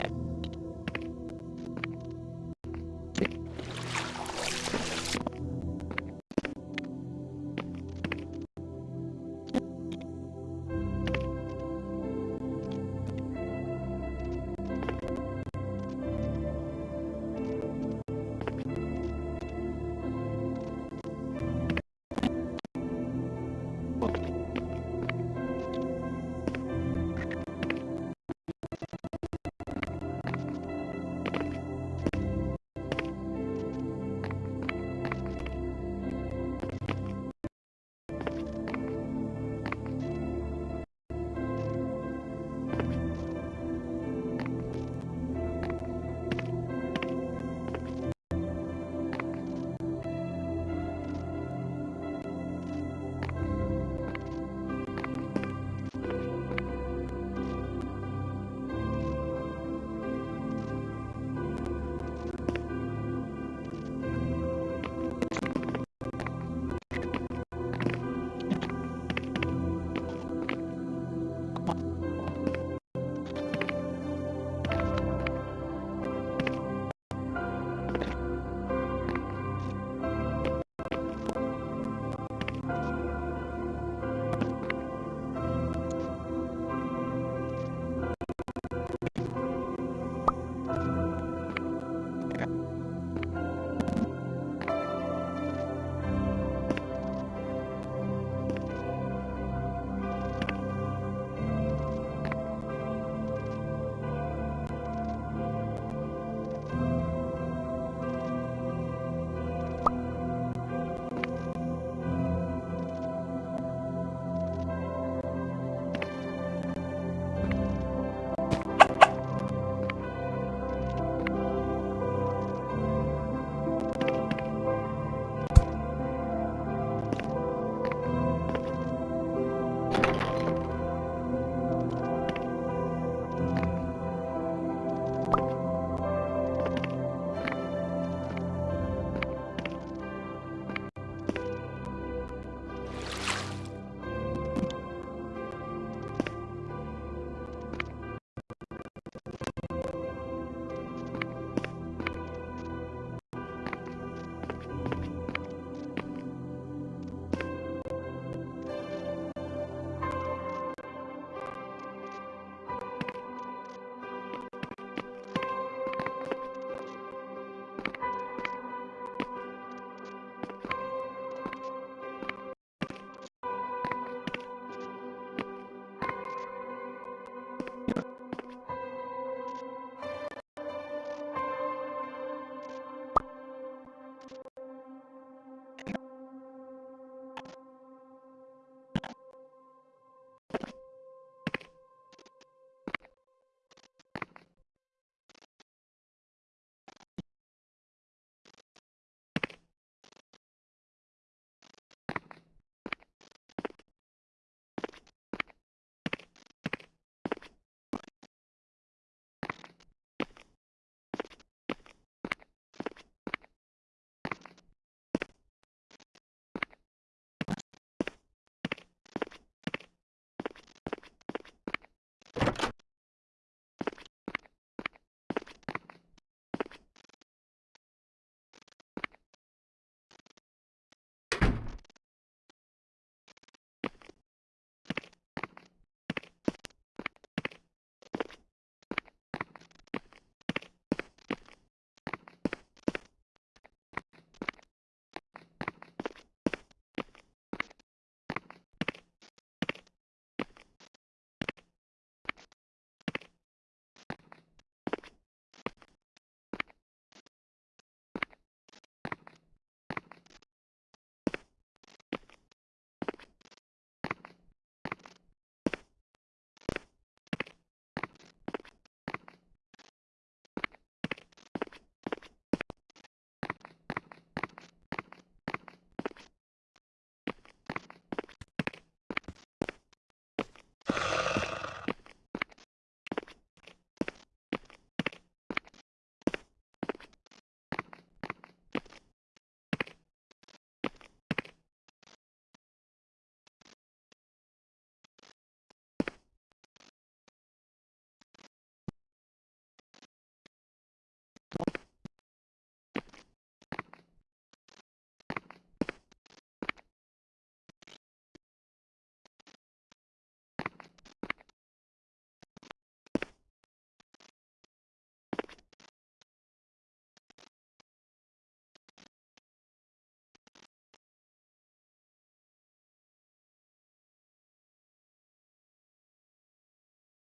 опять.